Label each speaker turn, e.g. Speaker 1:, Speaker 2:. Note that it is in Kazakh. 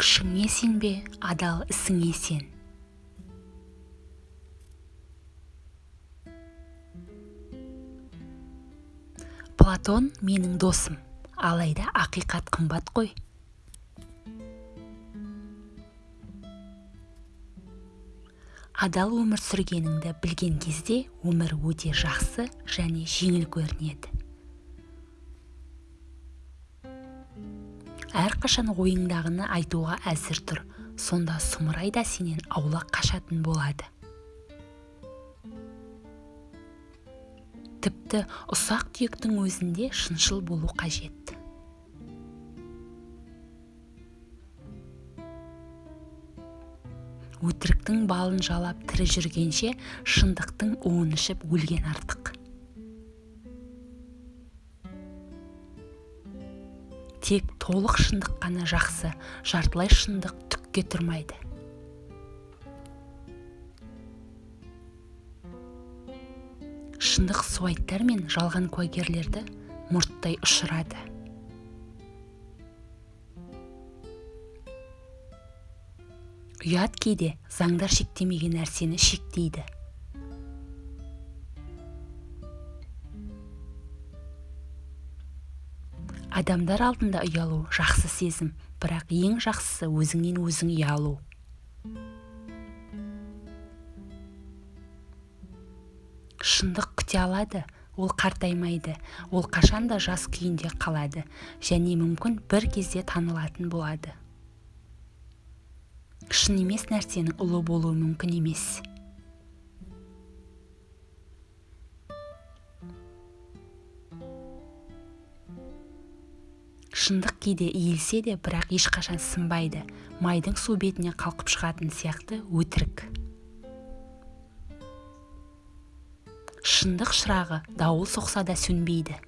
Speaker 1: күшіңе сенбе адал ісіңе сен? Платон менің досым. Алайда ақиқат қымбат қой. Адал өмір сүргеніңді білген кезде өмір өте жақсы және жеңіл көрінеді. Әрқашан ойыңдағыны айтуға әзір тұр. Сонда сұмырай да сенен аулақ қашатын болады. Тіпті ұсақ түйектің өзінде шыншыл болу қажет. Өтіріктің балын жалап тірі жүргенше шындықтың уын ішіп өлген артық. Тек толық шындық қана жақсы жартылай шындық түкке тұрмайды. Шындық суайттар мен жалған куәгерлерді мұрттай ұшырады. Ұят кейде заңдар шектемеген нәрсені шектейді. Адамдар алдында ұялу жақсы сезім бірақ ең жақсысы өзіңнен өзің ұялу. Шындық күте алады ол қартаймайды ол қашанда жас күйінде қалады және мүмкін бір кезде танылатын болады. Шын емес нәрсенің ұлы болуы мүмкін емес. Шындық кейде иілсе де бірақ ешқашан сынбайды. Майдың су бетіне қалқып шығатын сияқты өтірік. Шындық шырағы дауыл соқса да сөнбейді.